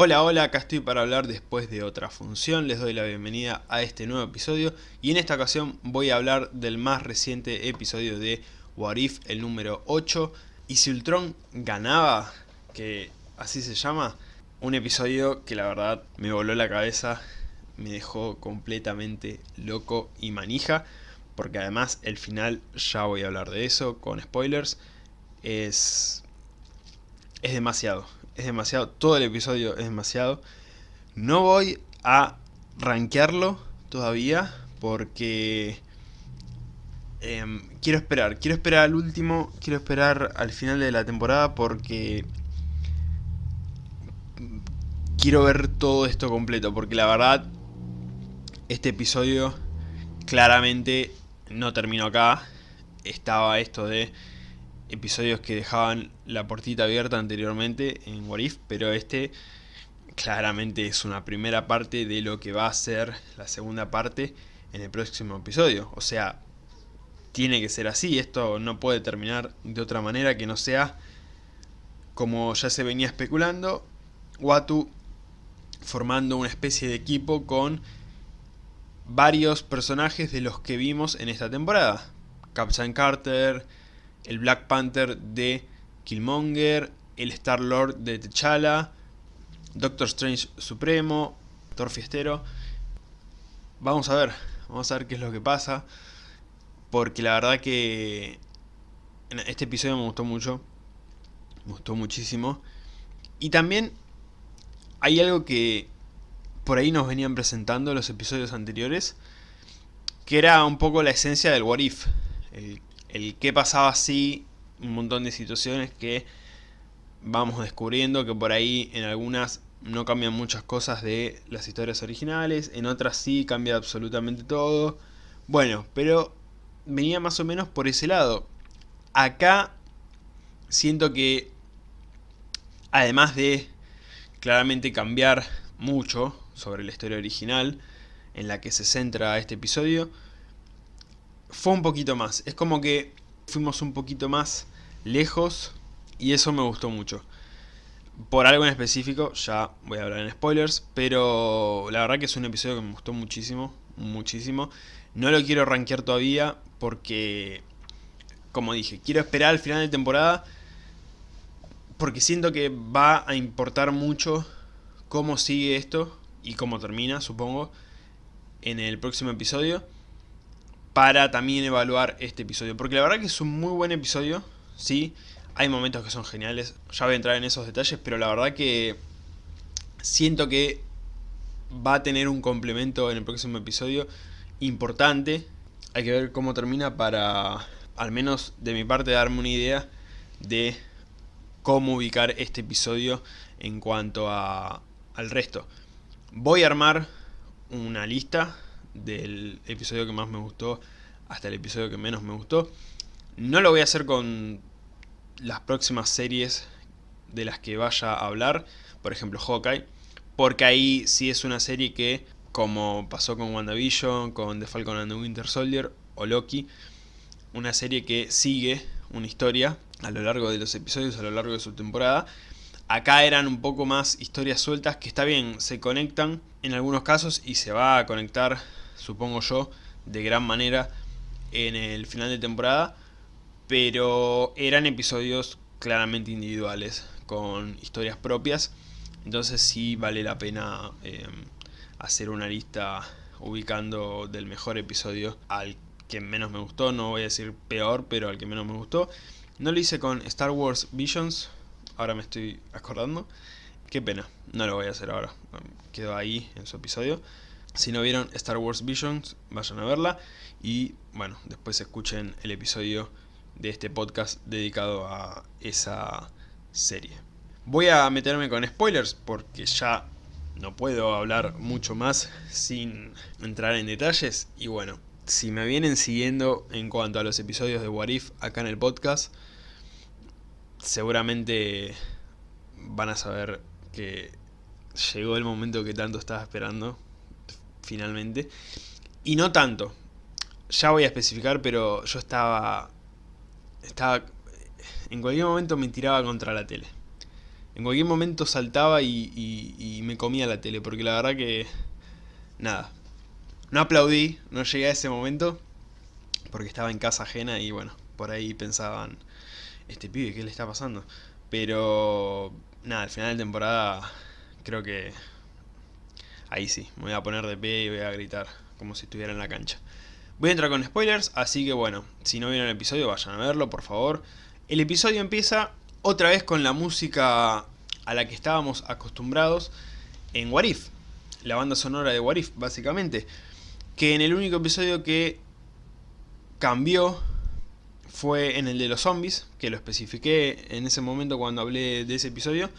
Hola, hola, acá estoy para hablar después de otra función, les doy la bienvenida a este nuevo episodio y en esta ocasión voy a hablar del más reciente episodio de What If, el número 8 y si Ultron ganaba, que así se llama, un episodio que la verdad me voló la cabeza, me dejó completamente loco y manija porque además el final, ya voy a hablar de eso con spoilers, es, es demasiado es demasiado, todo el episodio es demasiado. No voy a rankearlo todavía porque em, quiero esperar, quiero esperar al último, quiero esperar al final de la temporada porque quiero ver todo esto completo, porque la verdad este episodio claramente no terminó acá, estaba esto de episodios que dejaban la portita abierta anteriormente en What If, pero este claramente es una primera parte de lo que va a ser la segunda parte en el próximo episodio. O sea, tiene que ser así, esto no puede terminar de otra manera que no sea como ya se venía especulando, Watu formando una especie de equipo con varios personajes de los que vimos en esta temporada. Captain Carter, el Black Panther de Killmonger, el Star-Lord de T'Challa, Doctor Strange Supremo, Thor Fiestero. Vamos a ver, vamos a ver qué es lo que pasa, porque la verdad que este episodio me gustó mucho, me gustó muchísimo. Y también hay algo que por ahí nos venían presentando los episodios anteriores, que era un poco la esencia del What If, el el qué pasaba si, un montón de situaciones que vamos descubriendo que por ahí en algunas no cambian muchas cosas de las historias originales, en otras sí cambia absolutamente todo. Bueno, pero venía más o menos por ese lado. Acá siento que además de claramente cambiar mucho sobre la historia original en la que se centra este episodio, fue un poquito más. Es como que fuimos un poquito más lejos y eso me gustó mucho. Por algo en específico, ya voy a hablar en spoilers, pero la verdad que es un episodio que me gustó muchísimo, muchísimo. No lo quiero rankear todavía porque, como dije, quiero esperar al final de temporada porque siento que va a importar mucho cómo sigue esto y cómo termina, supongo, en el próximo episodio para también evaluar este episodio. Porque la verdad que es un muy buen episodio, sí. Hay momentos que son geniales, ya voy a entrar en esos detalles, pero la verdad que siento que va a tener un complemento en el próximo episodio importante. Hay que ver cómo termina para, al menos de mi parte, darme una idea de cómo ubicar este episodio en cuanto a, al resto. Voy a armar una lista del episodio que más me gustó hasta el episodio que menos me gustó. No lo voy a hacer con las próximas series de las que vaya a hablar, por ejemplo Hawkeye, porque ahí sí es una serie que, como pasó con WandaVision, con The Falcon and the Winter Soldier o Loki, una serie que sigue una historia a lo largo de los episodios, a lo largo de su temporada. Acá eran un poco más historias sueltas que está bien, se conectan en algunos casos y se va a conectar supongo yo, de gran manera en el final de temporada, pero eran episodios claramente individuales, con historias propias, entonces sí vale la pena em, hacer una lista ubicando del mejor episodio al que menos me gustó, no voy a decir peor, pero al que menos me gustó. No lo hice con Star Wars Visions, ahora me estoy acordando. Qué pena, no lo voy a hacer ahora, quedó ahí en su episodio. Si no vieron Star Wars Visions, vayan a verla. Y bueno, después escuchen el episodio de este podcast dedicado a esa serie. Voy a meterme con spoilers porque ya no puedo hablar mucho más sin entrar en detalles. Y bueno, si me vienen siguiendo en cuanto a los episodios de What If acá en el podcast, seguramente van a saber que llegó el momento que tanto estaba esperando finalmente. Y no tanto. Ya voy a especificar, pero yo estaba... Estaba... En cualquier momento me tiraba contra la tele. en cualquier momento saltaba y, y me comía la tele, porque la verdad que... Nada. No aplaudí, no llegué a ese momento, porque estaba en casa ajena y bueno, por ahí pensaban, este pibe, ¿qué le está pasando? Pero nada, al final de temporada creo que ahí sí, me voy a poner de pie y voy a gritar como si estuviera en la cancha. Voy a entrar con spoilers, así que bueno, si no vieron el episodio vayan a verlo, por favor. El episodio empieza otra vez con la música a la que estábamos acostumbrados en Warif, la banda sonora de Warif, básicamente. Que en el único episodio que cambió fue en el de los zombies, que lo especifiqué en ese momento cuando hablé de ese episodio,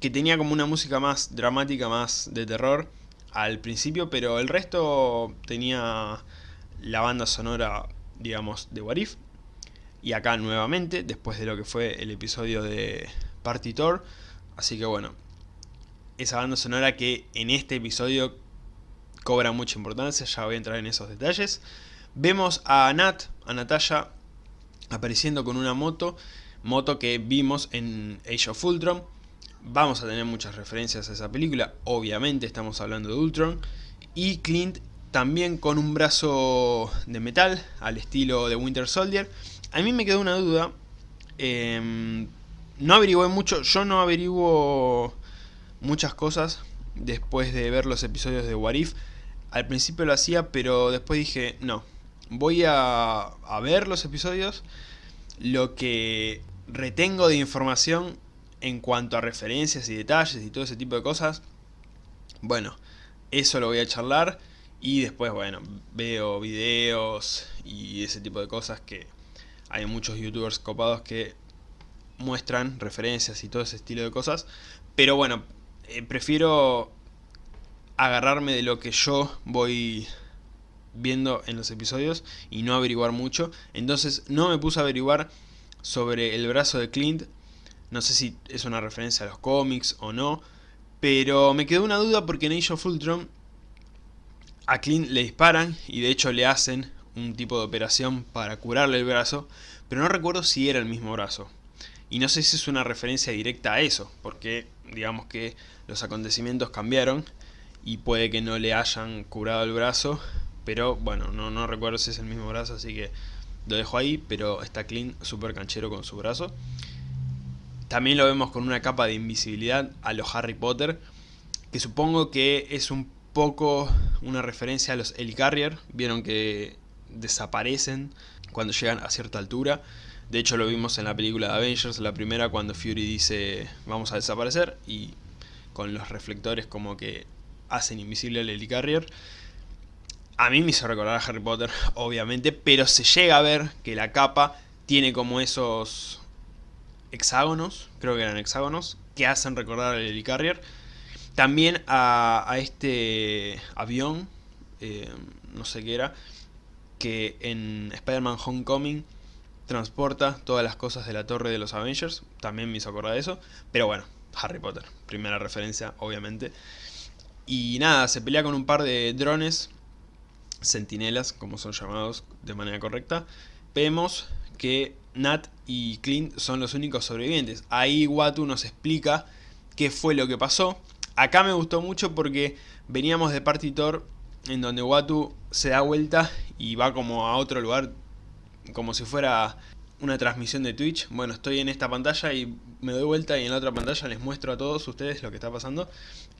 que tenía como una música más dramática, más de terror al principio, pero el resto tenía la banda sonora, digamos, de Warif. Y acá nuevamente, después de lo que fue el episodio de Party Tour. Así que bueno, esa banda sonora que en este episodio cobra mucha importancia, ya voy a entrar en esos detalles. Vemos a Nat, a Natalia, apareciendo con una moto, moto que vimos en Age of Ultron. Vamos a tener muchas referencias a esa película, obviamente estamos hablando de Ultron. Y Clint también con un brazo de metal, al estilo de Winter Soldier. A mí me quedó una duda, eh, no averigué mucho, yo no averiguo muchas cosas después de ver los episodios de Warif. Al principio lo hacía, pero después dije, no, voy a, ver los episodios, lo que retengo de información en cuanto a referencias y detalles y todo ese tipo de cosas, bueno, eso lo voy a charlar. Y después, bueno, veo videos y ese tipo de cosas que hay muchos youtubers copados que muestran referencias y todo ese estilo de cosas, pero bueno, eh, prefiero agarrarme de lo que yo voy viendo en los episodios y no averiguar mucho. Entonces no me puse a averiguar sobre el brazo de Clint. No sé si es una referencia a los cómics o no. Pero me quedó una duda porque en Age of Ultron a Clint le disparan y de hecho le hacen un tipo de operación para curarle el brazo. Pero no recuerdo si era el mismo brazo. Y no sé si es una referencia directa a eso, porque digamos que los acontecimientos cambiaron y puede que no le hayan curado el brazo pero bueno, no, no recuerdo si es el mismo brazo, así que lo dejo ahí. Pero está clean, súper canchero con su brazo. También lo vemos con una capa de invisibilidad a los Harry Potter. Que supongo que es un poco una referencia a los Helicarrier. Vieron que desaparecen cuando llegan a cierta altura. De hecho lo vimos en la película de Avengers, la primera, cuando Fury dice vamos a desaparecer. Y con los reflectores como que hacen invisible al Helicarrier. A mí me hizo recordar a Harry Potter, obviamente, pero se llega a ver que la capa tiene como esos hexágonos, creo que eran hexágonos, que hacen recordar al Helicarrier. También a, este avión, eh, no sé qué era, que en Spider-Man Homecoming transporta todas las cosas de la torre de los Avengers. También me hizo acordar de eso. Pero bueno, Harry Potter, primera referencia, obviamente. Y nada, se pelea con un par de drones sentinelas, como son llamados de manera correcta, vemos que Nat y Clint son los únicos sobrevivientes. Ahí Watu nos explica qué fue lo que pasó. Acá me gustó mucho porque veníamos de Partitor en donde Watu se da vuelta y va como a otro lugar, como si fuera una transmisión de Twitch. Bueno, estoy en esta pantalla y me doy vuelta y en la otra pantalla les muestro a todos ustedes lo que está pasando.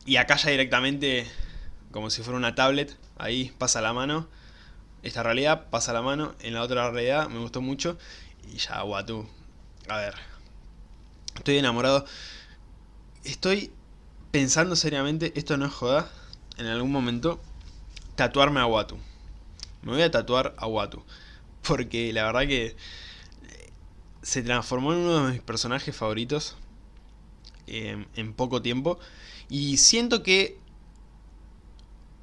Y acá ya directamente como si fuera una tablet, ahí pasa la mano, esta realidad pasa la mano, en la otra realidad me gustó mucho, y ya, Watu, a ver, estoy enamorado, estoy pensando seriamente, esto no es joda, en algún momento, tatuarme a Watu, me voy a tatuar a Watu, porque la verdad que se transformó en uno de mis personajes favoritos eh, en poco tiempo, y siento que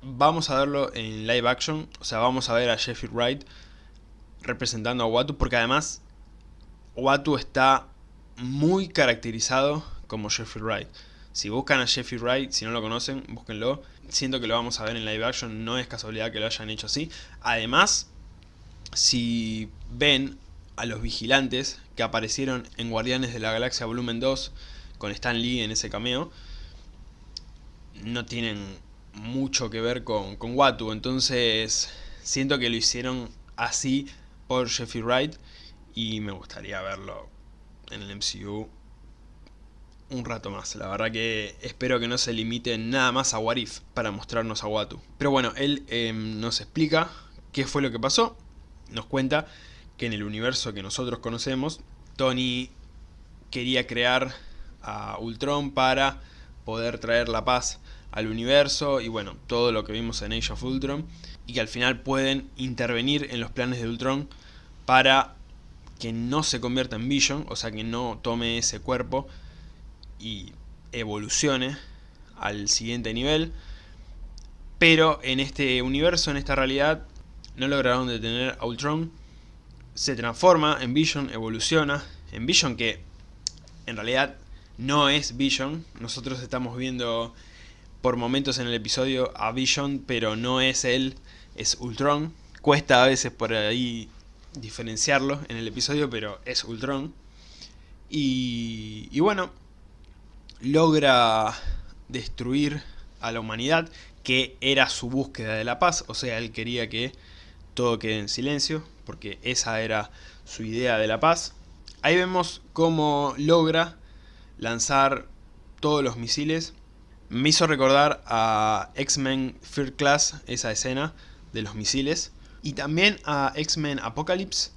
vamos a verlo en live action, o sea, vamos a ver a Jeffrey Wright representando a Watu, porque además Watu está muy caracterizado como Jeffrey Wright. Si buscan a Jeffrey Wright, si no lo conocen, búsquenlo. Siento que lo vamos a ver en live action, no es casualidad que lo hayan hecho así. Además, si ven a los vigilantes que aparecieron en Guardianes de la Galaxia Volumen 2, con Stan Lee en ese cameo, no tienen mucho que ver con, con Watu, entonces siento que lo hicieron así por Jeffrey Wright y me gustaría verlo en el MCU un rato más. La verdad que espero que no se limite nada más a Warif para mostrarnos a Watu. Pero bueno, él em, nos explica qué fue lo que pasó. Nos cuenta que en el universo que nosotros conocemos, Tony quería crear a Ultron para poder traer la paz al universo y bueno, todo lo que vimos en Age of Ultron y que al final pueden intervenir en los planes de Ultron para que no se convierta en Vision, o sea que no tome ese cuerpo y evolucione al siguiente nivel. Pero en este universo, en esta realidad, no lograron detener a Ultron. Se transforma en Vision, evoluciona en Vision que en realidad no es Vision. Nosotros estamos viendo por momentos en el episodio a Vision, pero no es él, es Ultron. Cuesta a veces por ahí diferenciarlo en el episodio, pero es Ultron. Y, y bueno, logra destruir a la humanidad, que era su búsqueda de la paz, o sea, él quería que todo quede en silencio, porque esa era su idea de la paz. Ahí vemos cómo logra lanzar todos los misiles. Me hizo recordar a X-Men First Class, esa escena de los misiles. Y también a X-Men Apocalypse.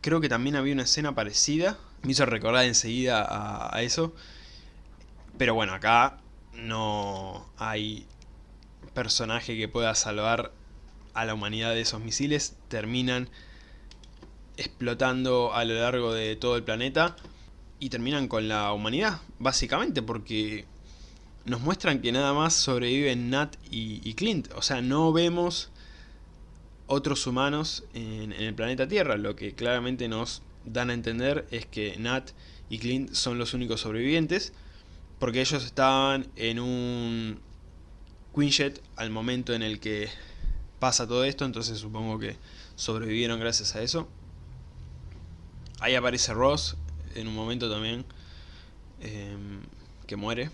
Creo que también había una escena parecida. Me hizo recordar enseguida a, a eso. Pero bueno, acá no hay personaje que pueda salvar a la humanidad de esos misiles. Terminan explotando a lo largo de todo el planeta y terminan con la humanidad, básicamente, porque nos muestran que nada más sobreviven Nat y, Clint. O sea, no vemos otros humanos en, el planeta Tierra. Lo que claramente nos dan a entender es que Nat y Clint son los únicos sobrevivientes. Porque ellos estaban en un Quinjet al momento en el que pasa todo esto. Entonces supongo que sobrevivieron gracias a eso. Ahí aparece Ross en un momento también. Em, que muere.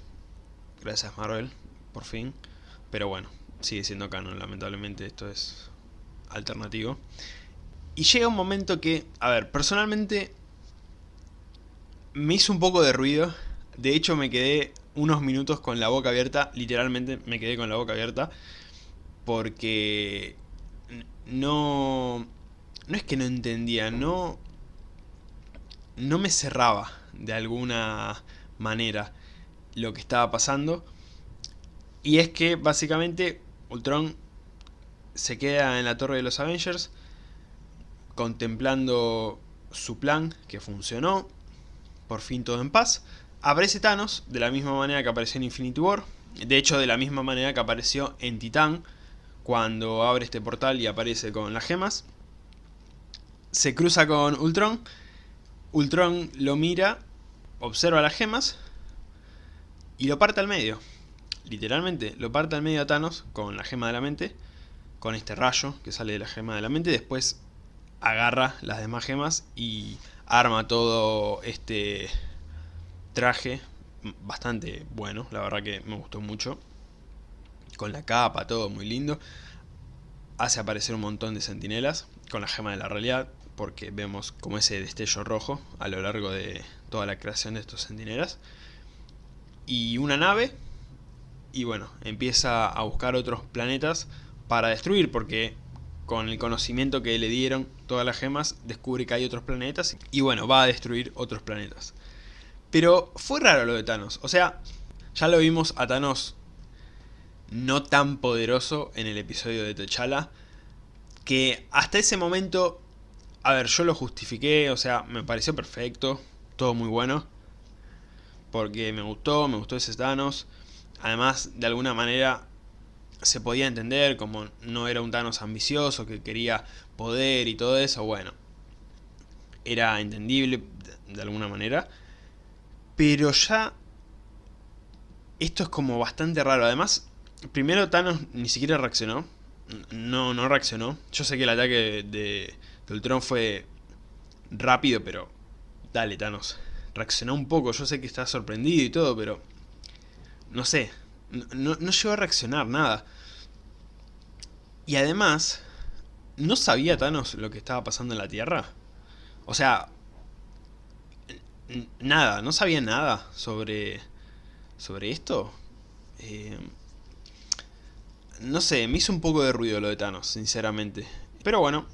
Gracias Marvel, por fin. Pero bueno, sigue siendo canon, lamentablemente esto es alternativo. Y llega un momento que, a ver, personalmente me hizo un poco de ruido de hecho me quedé unos minutos con la boca abierta, literalmente me quedé con la boca abierta, porque no... No es que no entendía, no... No me cerraba de alguna manera lo que estaba pasando. Y es que básicamente Ultron se queda en la torre de los Avengers contemplando su plan que funcionó, por fin todo en paz. Aparece Thanos de la misma manera que apareció en Infinity War. De hecho, de la misma manera que apareció en Titán. Cuando abre este portal y aparece con las gemas. Se cruza con Ultron. Ultron lo mira, observa las gemas y lo parte al medio. Literalmente, lo parte al medio a Thanos con la gema de la mente. Con este rayo que sale de la gema de la mente. Después agarra las demás gemas y arma todo este traje bastante bueno, la verdad que me gustó mucho. Con la capa, todo muy lindo. Hace aparecer un montón de sentinelas con la gema de la realidad, porque vemos como ese destello rojo a lo largo de toda la creación de estos sentinelas. Y una nave, y bueno, empieza a buscar otros planetas para destruir, porque con el conocimiento que le dieron todas las gemas, descubre que hay otros planetas, y bueno, va a destruir otros planetas. Pero fue raro lo de Thanos. O sea, ya lo vimos a Thanos no tan poderoso en el episodio de T'Challa. Que hasta ese momento, a ver, yo lo justifiqué, o sea, me pareció perfecto, todo muy bueno. Porque me gustó, me gustó ese Thanos. Además, de alguna manera se podía entender como no era un Thanos ambicioso que quería poder y todo eso, bueno. Era entendible de alguna manera. Pero ya... Esto es como bastante raro. Además, primero Thanos ni siquiera reaccionó. No, no reaccionó. Yo sé que el ataque de, de Ultron fue rápido, pero... Dale, Thanos. Reaccionó un poco. Yo sé que está sorprendido y todo, pero... No sé. No, no llegó a reaccionar, nada. Y además, ¿no sabía Thanos lo que estaba pasando en la Tierra? O sea, nada, no sabía nada sobre, sobre esto. Eh, no sé, me hizo un poco de ruido lo de Thanos, sinceramente. Pero bueno,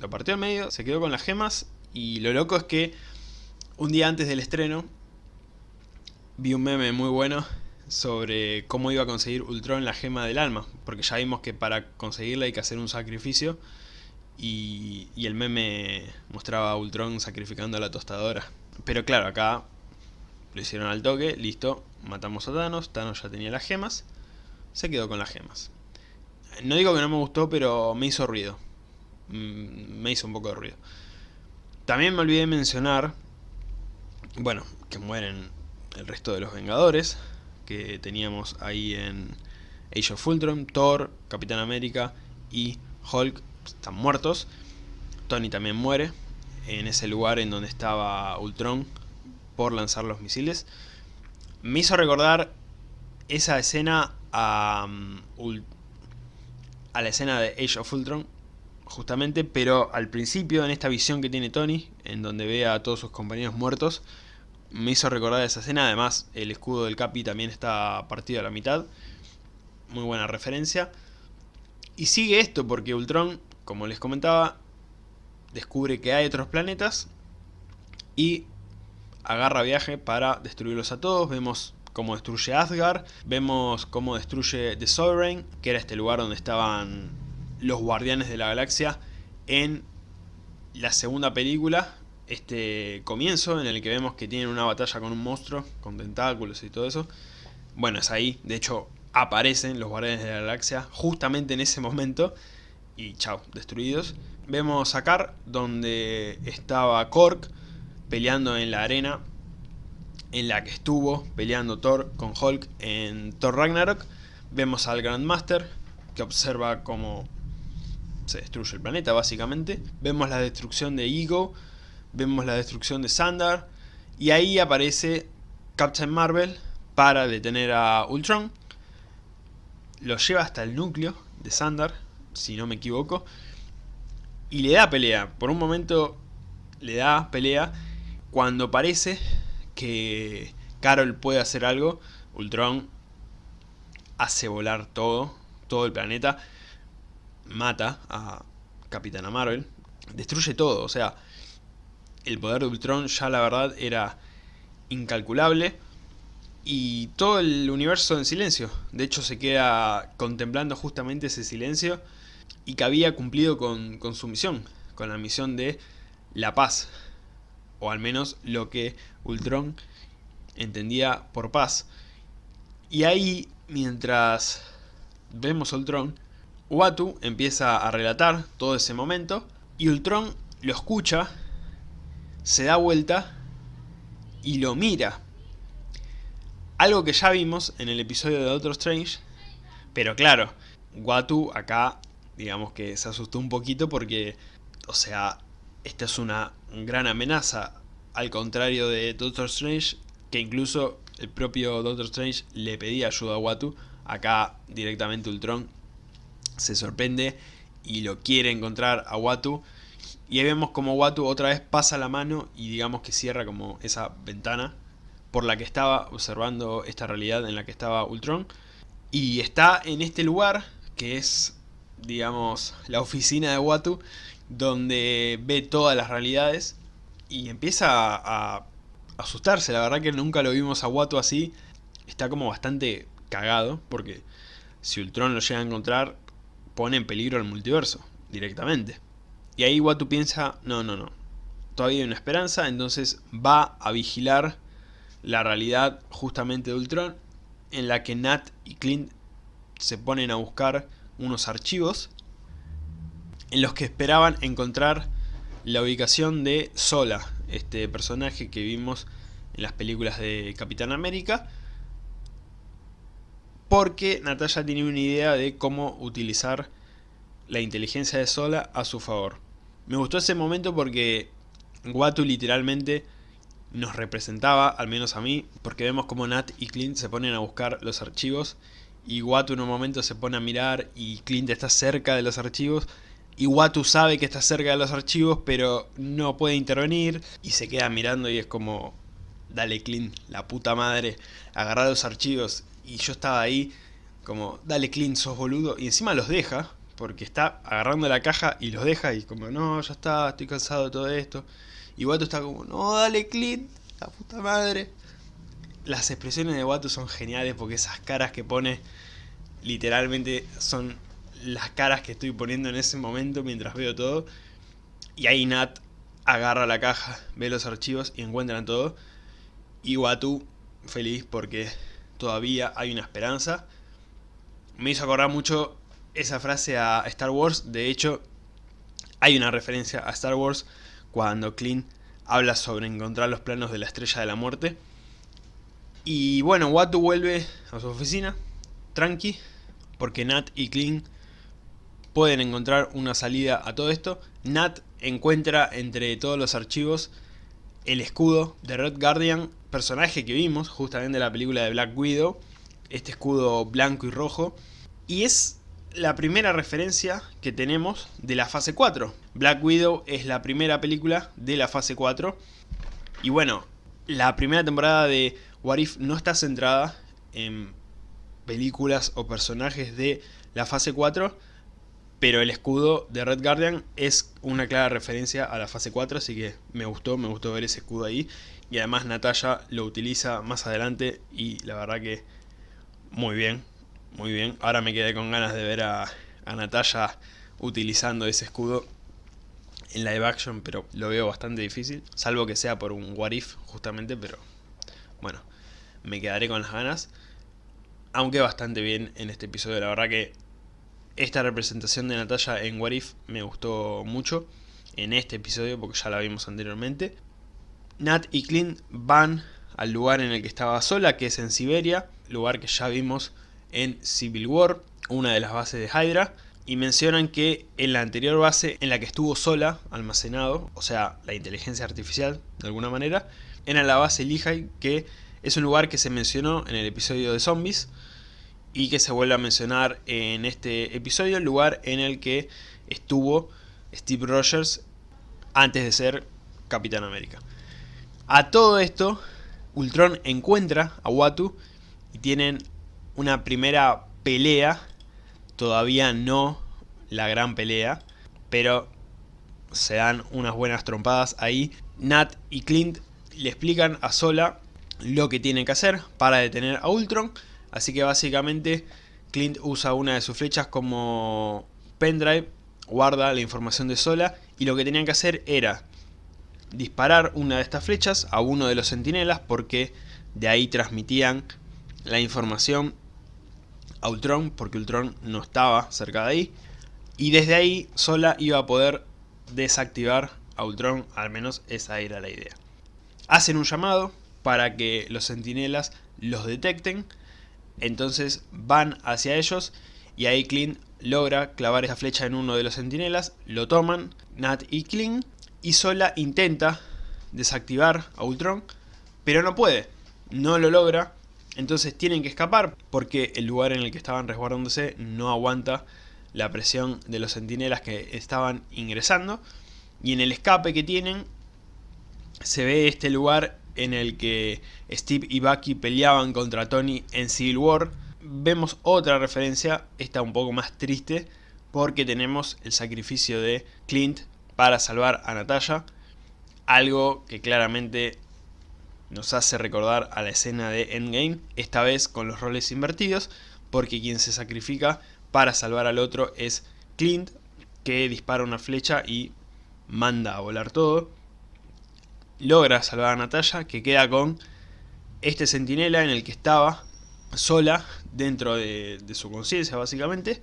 lo partió al medio, se quedó con las gemas y lo loco es que un día antes del estreno vi un meme muy bueno sobre cómo iba a conseguir Ultron la gema del alma, porque ya vimos que para conseguirla hay que hacer un sacrificio y, y el meme mostraba a Ultron sacrificando a la tostadora. Pero claro, acá lo hicieron al toque, listo, matamos a Thanos, Thanos ya tenía las gemas, se quedó con las gemas. No digo que no me gustó, pero me hizo ruido. Mm, me hizo un poco de ruido. También me olvidé mencionar, bueno, que mueren el resto de los Vengadores, que teníamos ahí en Age of Ultron, Thor, Capitán América y Hulk están muertos. Tony también muere en ese lugar en donde estaba Ultron por lanzar los misiles. Me hizo recordar esa escena a, mm, a la escena de Age of Ultron, justamente, pero al principio, en esta visión que tiene Tony, en donde ve a todos sus compañeros muertos, me hizo recordar esa escena, además el escudo del Capi también está partido a la mitad, muy buena referencia. Y sigue esto porque Ultron, como les comentaba, descubre que hay otros planetas y agarra viaje para destruirlos a todos. Vemos cómo destruye Asgard, vemos cómo destruye The Sovereign, que era este lugar donde estaban los guardianes de la galaxia en la segunda película, este comienzo en el que vemos que tienen una batalla con un monstruo, con tentáculos y todo eso. Bueno, es ahí, de hecho aparecen los guardianes de la galaxia justamente en ese momento y chao, destruidos. Vemos a Kar donde estaba Korg peleando en la arena en la que estuvo peleando Thor con Hulk en Thor Ragnarok. Vemos al Grandmaster que observa cómo se destruye el planeta básicamente. Vemos la destrucción de Ego vemos la destrucción de Sandar y ahí aparece Captain Marvel para detener a Ultron. Lo lleva hasta el núcleo de Sandar, si no me equivoco, y le da pelea. Por un momento le da pelea cuando parece que Carol puede hacer algo. Ultron hace volar todo, todo el planeta, mata a Capitana Marvel, destruye todo, o sea, el poder de Ultron ya la verdad era incalculable y todo el universo en silencio. De hecho se queda contemplando justamente ese silencio y que había cumplido con, su misión, con la misión de la paz, o al menos lo que Ultron entendía por paz. Y ahí, mientras vemos a Ultron, Uatu empieza a relatar todo ese momento y Ultron lo escucha se da vuelta y lo mira. Algo que ya vimos en el episodio de Doctor Strange, pero claro, Watu acá, digamos que se asustó un poquito porque, o sea, esta es una gran amenaza, al contrario de Doctor Strange, que incluso el propio Doctor Strange le pedía ayuda a Watu, acá directamente Ultron se sorprende y lo quiere encontrar a Watu y ahí vemos como Watu otra vez pasa la mano y digamos que cierra como esa ventana por la que estaba observando esta realidad en la que estaba Ultron. Y está en este lugar que es, digamos, la oficina de Watu donde ve todas las realidades y empieza a, asustarse. La verdad que nunca lo vimos a Watu así. Está como bastante cagado porque si Ultron lo llega a encontrar pone en peligro el multiverso directamente. Y ahí Watu piensa, no, no, no, todavía hay una esperanza, entonces va a vigilar la realidad justamente de Ultron, en la que Nat y Clint se ponen a buscar unos archivos en los que esperaban encontrar la ubicación de Sola, este personaje que vimos en las películas de Capitán América, porque Natalia tiene una idea de cómo utilizar la inteligencia de Sola a su favor. Me gustó ese momento porque Watu literalmente nos representaba, al menos a mí, porque vemos como Nat y Clint se ponen a buscar los archivos y Watu en un momento se pone a mirar y Clint está cerca de los archivos y Watu sabe que está cerca de los archivos pero no puede intervenir y se queda mirando y es como dale Clint, la puta madre, agarrar los archivos y yo estaba ahí como dale Clint, sos boludo y encima los deja porque está agarrando la caja y los deja y como no, ya está, estoy cansado de todo esto y Watu está como no, dale Clint, la puta madre las expresiones de Watu son geniales porque esas caras que pone literalmente son las caras que estoy poniendo en ese momento mientras veo todo. Y ahí Nat agarra la caja, ve los archivos y encuentran todo. Y Watu feliz porque todavía hay una esperanza. Me hizo acordar mucho esa frase a Star Wars. De hecho, hay una referencia a Star Wars cuando Clint habla sobre encontrar los planos de la Estrella de la Muerte. Y bueno, Watu vuelve a su oficina, tranqui, porque Nat y Clint pueden encontrar una salida a todo esto. Nat encuentra entre todos los archivos el escudo de Red Guardian, personaje que vimos justamente en la película de Black Widow, este escudo blanco y rojo, y es la primera referencia que tenemos de la fase 4. Black Widow es la primera película de la fase 4, y bueno, la primera temporada de What If no está centrada en películas o personajes de la fase 4, pero el escudo de Red Guardian es una clara referencia a la fase 4, así que me gustó, me gustó ver ese escudo ahí. Y además Natalia lo utiliza más adelante y la verdad que muy bien, muy bien. Ahora me quedé con ganas de ver a, a Natalia utilizando ese escudo en live action, pero lo veo bastante difícil, salvo que sea por un what if justamente, pero bueno, me quedaré con las ganas. Aunque bastante bien en este episodio, la verdad que esta representación de Natalia en What If me gustó mucho en este episodio porque ya la vimos anteriormente. Nat y Clint van al lugar en el que estaba sola, que es en Siberia, lugar que ya vimos en Civil War, una de las bases de Hydra, y mencionan que en la anterior base en la que estuvo sola, almacenado, o sea, la inteligencia artificial de alguna manera, era la base Lehigh, que es un lugar que se mencionó en el episodio de zombies y que se vuelve a mencionar en este episodio, el lugar en el que estuvo Steve Rogers antes de ser Capitán América. A todo esto, Ultron encuentra a Watu y tienen una primera pelea, todavía no la gran pelea, pero se dan unas buenas trompadas ahí. Nat y Clint le explican a Sola lo que tiene que hacer para detener a Ultron. Así que básicamente Clint usa una de sus flechas como pendrive, guarda la información de Sola y lo que tenían que hacer era disparar una de estas flechas a uno de los sentinelas porque de ahí transmitían la información a Ultron porque Ultron no estaba cerca de ahí y desde ahí Sola iba a poder desactivar a Ultron, al menos esa era la idea. Hacen un llamado, para que los sentinelas los detecten. Entonces van hacia ellos y ahí Clint logra clavar esa flecha en uno de los sentinelas, lo toman, Nat y Clint, y Sola intenta desactivar a Ultron, pero no puede, no lo logra, entonces tienen que escapar porque el lugar en el que estaban resguardándose no aguanta la presión de los sentinelas que estaban ingresando, y en el escape que tienen se ve este lugar en el que Steve y Bucky peleaban contra Tony en Civil War, vemos otra referencia, esta un poco más triste, porque tenemos el sacrificio de Clint para salvar a Natalia, algo que claramente nos hace recordar a la escena de Endgame, esta vez con los roles invertidos, porque quien se sacrifica para salvar al otro es Clint, que dispara una flecha y manda a volar todo logra salvar a Natalia, que queda con este centinela en el que estaba sola dentro de, su conciencia básicamente.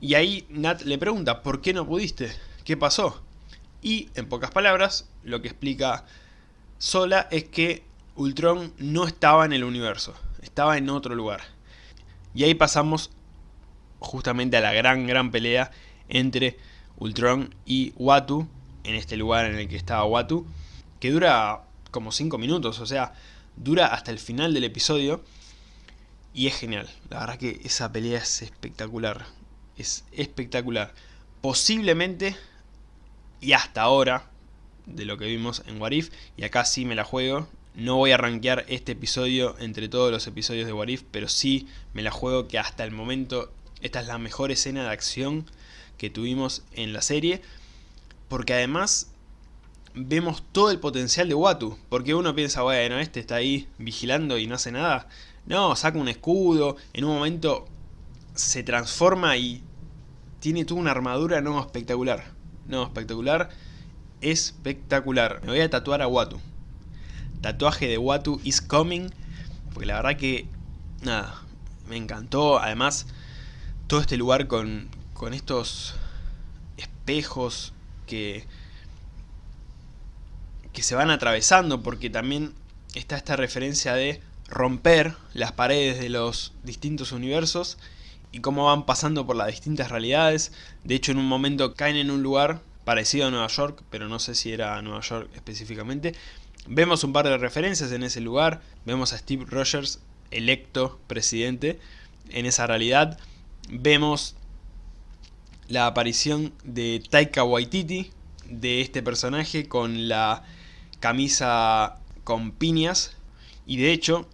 Y ahí Nat le pregunta, ¿por qué no pudiste? ¿Qué pasó? Y en pocas palabras, lo que explica Sola es que Ultron no estaba en el universo, estaba en otro lugar. Y ahí pasamos justamente a la gran, gran pelea entre Ultron y Watu, en este lugar en el que estaba Watu, que dura como 5 minutos, o sea, dura hasta el final del episodio y es genial. La verdad que esa pelea es espectacular, es espectacular. Posiblemente, y hasta ahora, de lo que vimos en Warif, y acá sí me la juego, no voy a rankear este episodio entre todos los episodios de Warif, pero sí me la juego que hasta el momento esta es la mejor escena de acción que tuvimos en la serie, porque además vemos todo el potencial de Watu. Porque uno piensa, bueno, este está ahí vigilando y no hace nada. No, saca un escudo, en un momento se transforma y tiene toda una armadura no espectacular. No, espectacular, espectacular. Me voy a tatuar a Watu. Tatuaje de Watu is coming. Porque la verdad que, nada, me encantó. Además, todo este lugar con, con estos espejos que que se van atravesando porque también está esta referencia de romper las paredes de los distintos universos y cómo van pasando por las distintas realidades. De hecho en un momento caen en un lugar parecido a Nueva York, pero no sé si era Nueva York específicamente. Vemos un par de referencias en ese lugar, vemos a Steve Rogers electo presidente en esa realidad. Vemos la aparición de Taika Waititi, de este personaje con la camisa con piñas y de hecho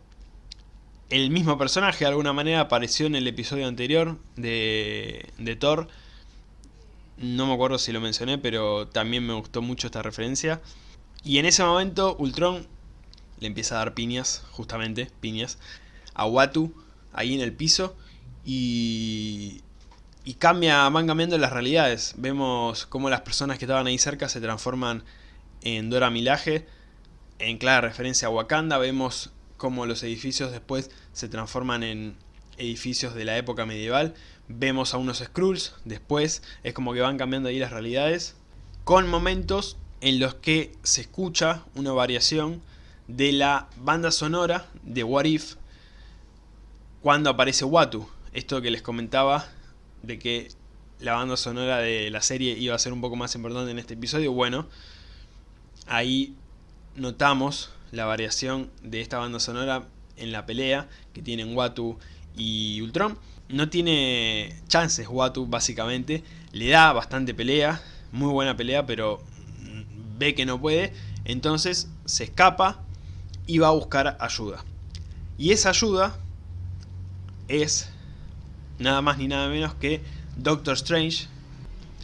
el mismo personaje de alguna manera apareció en el episodio anterior de, de Thor no me acuerdo si lo mencioné pero también me gustó mucho esta referencia. Y en ese momento Ultron le empieza a dar piñas, justamente piñas a Watu ahí en el piso y, y cambia, van cambiando las realidades. Vemos cómo las personas que estaban ahí cerca se transforman en Dora Milaje, en clara referencia a Wakanda, vemos cómo los edificios después se transforman en edificios de la época medieval, vemos a unos Skrulls, después es como que van cambiando ahí las realidades, con momentos en los que se escucha una variación de la banda sonora de What If cuando aparece Watu, esto que les comentaba de que la banda sonora de la serie iba a ser un poco más importante en este episodio, bueno, ahí notamos la variación de esta banda sonora en la pelea que tienen Watu y Ultron. No tiene chances Watu básicamente, le da bastante pelea, muy buena pelea, pero ve que no puede, entonces se escapa y va a buscar ayuda. Y esa ayuda es nada más ni nada menos que Doctor Strange.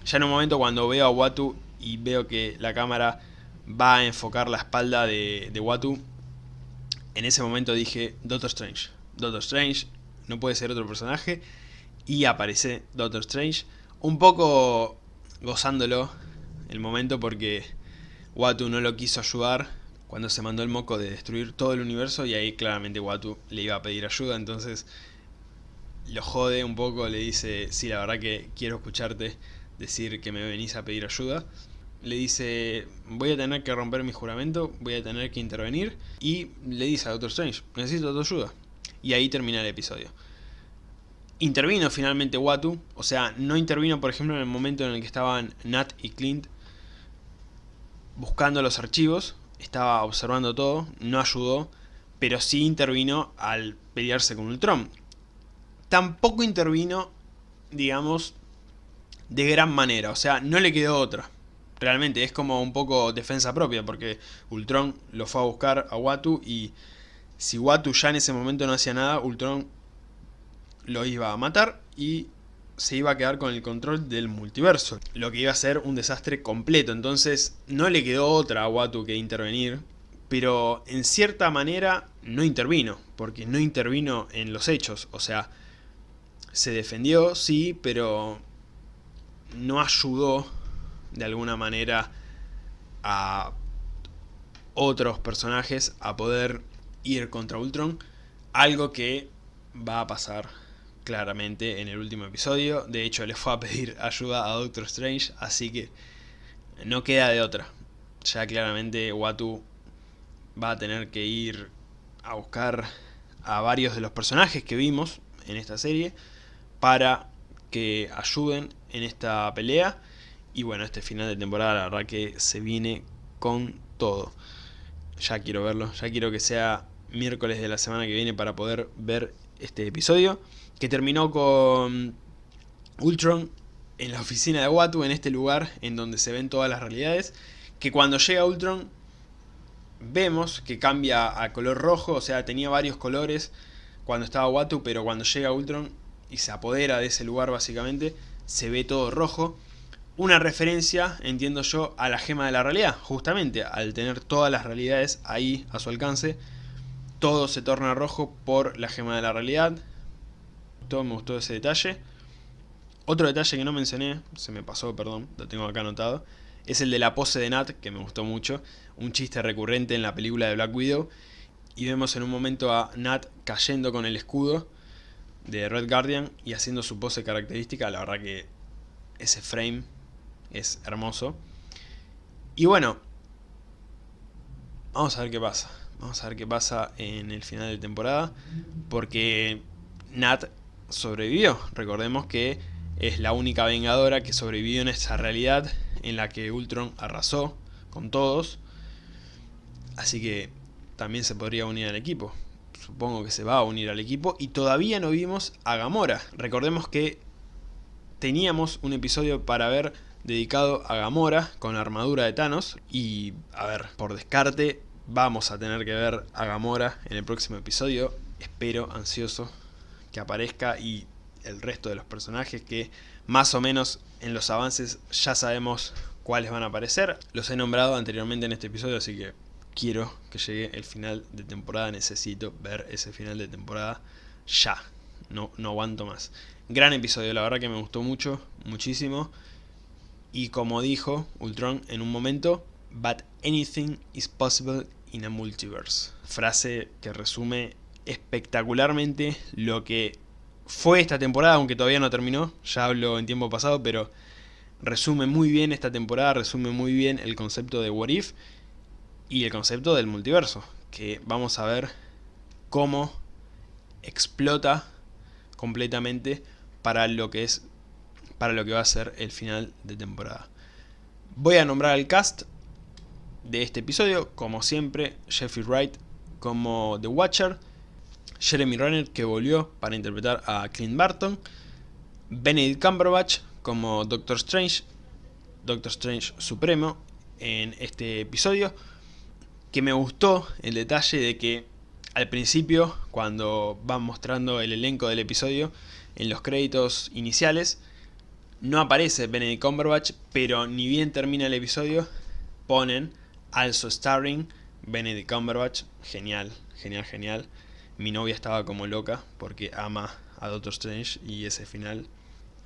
Ya en un momento cuando veo a Watu y veo que la cámara va a enfocar la espalda de, de Watu, en ese momento dije Doctor Strange. Doctor Strange no puede ser otro personaje. Y aparece Doctor Strange. Un poco gozándolo el momento porque Watu no lo quiso ayudar cuando se mandó el moco de destruir todo el universo y ahí claramente Watu le iba a pedir ayuda, entonces lo jode un poco, le dice, sí, la verdad que quiero escucharte decir que me venís a pedir ayuda le dice, voy a tener que romper mi juramento, voy a tener que intervenir, y le dice a Doctor Strange, necesito tu ayuda. Y ahí termina el episodio. Intervino finalmente Watu, o sea, no intervino por ejemplo en el momento en el que estaban Nat y Clint buscando los archivos, estaba observando todo, no ayudó, pero sí intervino al pelearse con Ultron. Tampoco intervino, digamos, de gran manera, o sea, no le quedó otra realmente es como un poco defensa propia, porque Ultron lo fue a buscar a Watu y si Watu ya en ese momento no hacía nada, Ultron lo iba a matar y se iba a quedar con el control del multiverso, lo que iba a ser un desastre completo, entonces no le quedó otra a Watu que intervenir, pero en cierta manera no intervino, porque no intervino en los hechos, o sea, se defendió, sí, pero no ayudó de alguna manera a otros personajes a poder ir contra Ultron. Algo que va a pasar claramente en el último episodio. De hecho, le fue a pedir ayuda a Doctor Strange, así que no queda de otra. Ya claramente Watu va a tener que ir a buscar a varios de los personajes que vimos en esta serie para que ayuden en esta pelea y bueno, este final de temporada la verdad que se viene con todo. Ya quiero verlo, ya quiero que sea miércoles de la semana que viene para poder ver este episodio. Que terminó con Ultron en la oficina de Watu, en este lugar en donde se ven todas las realidades. Que cuando llega Ultron vemos que cambia a color rojo, o sea, tenía varios colores cuando estaba Watu, pero cuando llega Ultron y se apodera de ese lugar básicamente, se ve todo rojo. Una referencia, entiendo yo, a la gema de la realidad, justamente, al tener todas las realidades ahí a su alcance, todo se torna rojo por la gema de la realidad. Todo me gustó ese detalle. Otro detalle que no mencioné, se me pasó, perdón, lo tengo acá anotado, es el de la pose de Nat, que me gustó mucho, un chiste recurrente en la película de Black Widow, y vemos en un momento a Nat cayendo con el escudo de Red Guardian y haciendo su pose característica, la verdad que ese frame es hermoso. Y bueno, vamos a ver qué pasa, vamos a ver qué pasa en el final de temporada, porque Nat sobrevivió, recordemos que es la única vengadora que sobrevivió en esa realidad en la que Ultron arrasó con todos. Así que también se podría unir al equipo. Supongo que se va a unir al equipo. Y todavía no vimos a Gamora. Recordemos que teníamos un episodio para ver dedicado a Gamora con la armadura de Thanos. Y, a ver, por descarte, vamos a tener que ver a Gamora en el próximo episodio. Espero, ansioso, que aparezca y el resto de los personajes que más o menos en los avances ya sabemos cuáles van a aparecer. Los he nombrado anteriormente en este episodio, así que quiero que llegue el final de temporada. Necesito ver ese final de temporada ya. No, no aguanto más. Gran episodio, la verdad que me gustó mucho, muchísimo. Y como dijo Ultron en un momento, But anything is possible in a multiverse. Frase que resume espectacularmente lo que fue esta temporada, aunque todavía no terminó, ya hablo en tiempo pasado, pero resume muy bien esta temporada, resume muy bien el concepto de What If y el concepto del multiverso, que vamos a ver cómo explota completamente para lo que es para lo que va a ser el final de temporada. Voy a nombrar al cast de este episodio, como siempre, Jeffrey Wright como The Watcher, Jeremy Renner que volvió para interpretar a Clint Barton, Benedict Cumberbatch como Doctor Strange, Doctor Strange Supremo en este episodio, que me gustó el detalle de que al principio, cuando van mostrando el elenco del episodio, en los créditos iniciales, no aparece Benedict Cumberbatch, pero ni bien termina el episodio, ponen also starring Benedict Cumberbatch, genial, genial, genial mi novia estaba como loca porque ama a Doctor Strange y ese final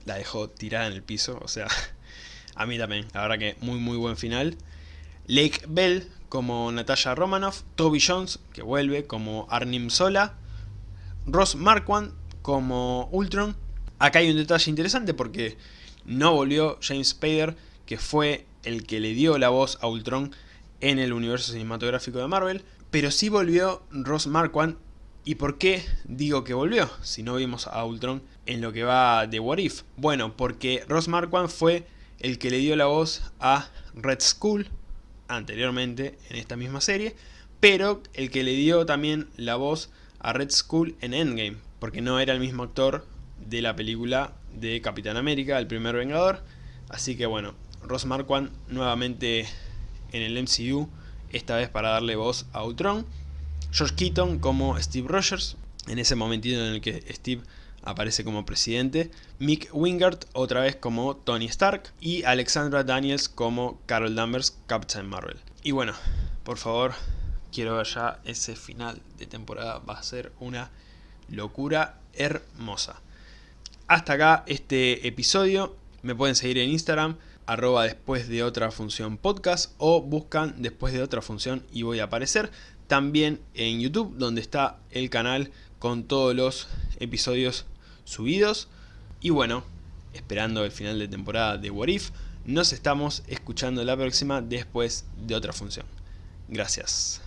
la dejó tirada en el piso, o sea, a mí también, la verdad que muy muy buen final. Lake Bell como Natasha Romanoff, Toby Jones que vuelve como Arnim Sola, Ross Marquand como Ultron. Acá hay un detalle interesante porque no volvió James Spader, que fue el que le dio la voz a Ultron en el universo cinematográfico de Marvel, pero sí volvió Ross Marquand ¿Y por qué digo que volvió? Si no vimos a Ultron en lo que va de What If. Bueno, porque Ross Marquand fue el que le dio la voz a Red Skull anteriormente en esta misma serie, pero el que le dio también la voz a Red Skull en Endgame, porque no era el mismo actor de la película de Capitán América, el primer Vengador. Así que bueno, Ross Marquand nuevamente en el MCU, esta vez para darle voz a Ultron. George Keaton como Steve Rogers, en ese momentito en el que Steve aparece como presidente, Mick Wingard otra vez como Tony Stark y Alexandra Daniels como Carol Danvers, Captain Marvel. Y bueno, por favor, quiero ver ya ese final de temporada, va a ser una locura hermosa. Hasta acá este episodio, me pueden seguir en Instagram, arroba después de otra función podcast o buscan después de otra función y voy a aparecer también en YouTube, donde está el canal con todos los episodios subidos. Y bueno, esperando el final de temporada de What If, nos estamos escuchando la próxima después de otra función. Gracias.